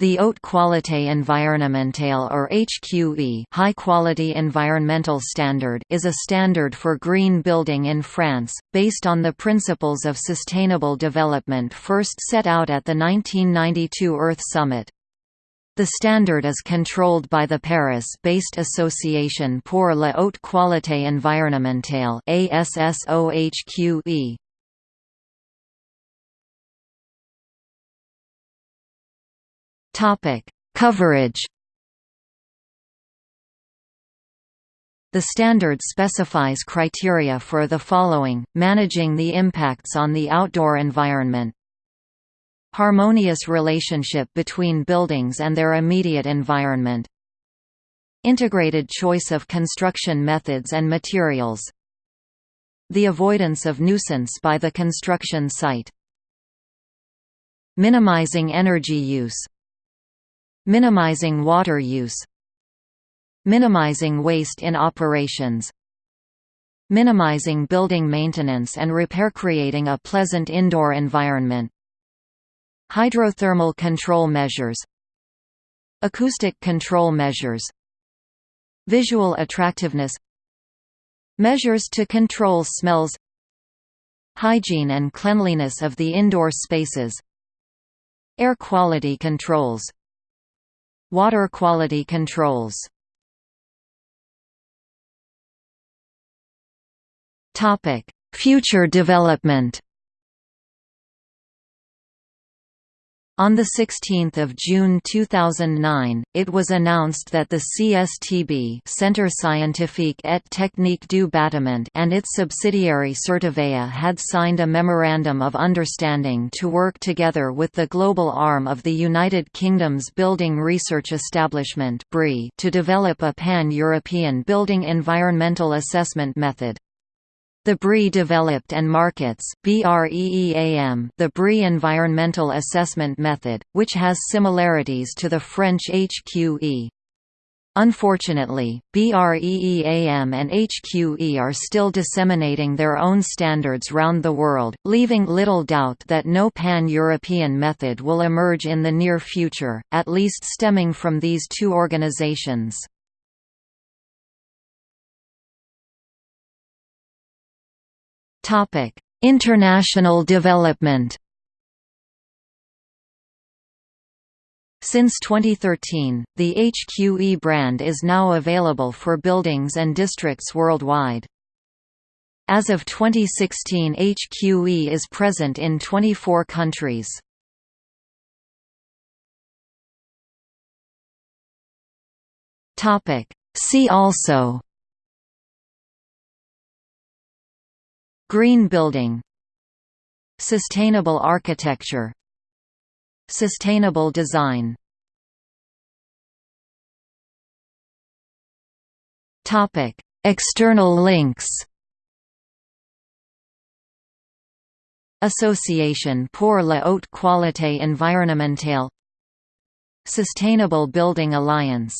The Haute Qualité Environnementale or HQE High Quality Environmental Standard is a standard for green building in France, based on the principles of sustainable development first set out at the 1992 Earth Summit. The standard is controlled by the Paris-based Association pour la haute qualité environnementale. Topic: Coverage. The standard specifies criteria for the following, managing the impacts on the outdoor environment. Harmonious relationship between buildings and their immediate environment. Integrated choice of construction methods and materials. The avoidance of nuisance by the construction site. Minimizing energy use Minimizing water use Minimizing waste in operations Minimizing building maintenance and repair creating a pleasant indoor environment Hydrothermal control measures Acoustic control measures Visual attractiveness Measures to control smells Hygiene and cleanliness of the indoor spaces Air quality controls Water quality controls. Future development On 16 June 2009, it was announced that the CSTB Centre Scientifique et Technique du Bâtiment and its subsidiary Certivea had signed a Memorandum of Understanding to work together with the global arm of the United Kingdom's Building Research Establishment to develop a pan-European building environmental assessment method. The BRE developed and markets the BRE Environmental Assessment Method, which has similarities to the French HQE. Unfortunately, BREEAM and HQE are still disseminating their own standards round the world, leaving little doubt that no pan-European method will emerge in the near future, at least stemming from these two organizations. International development. Since 2013, the HQE brand is now available for buildings and districts worldwide. As of 2016 HQE is present in 24 countries. See also Green building Sustainable architecture Sustainable design. External links. Association pour la haute qualité environnementale. Sustainable Building Alliance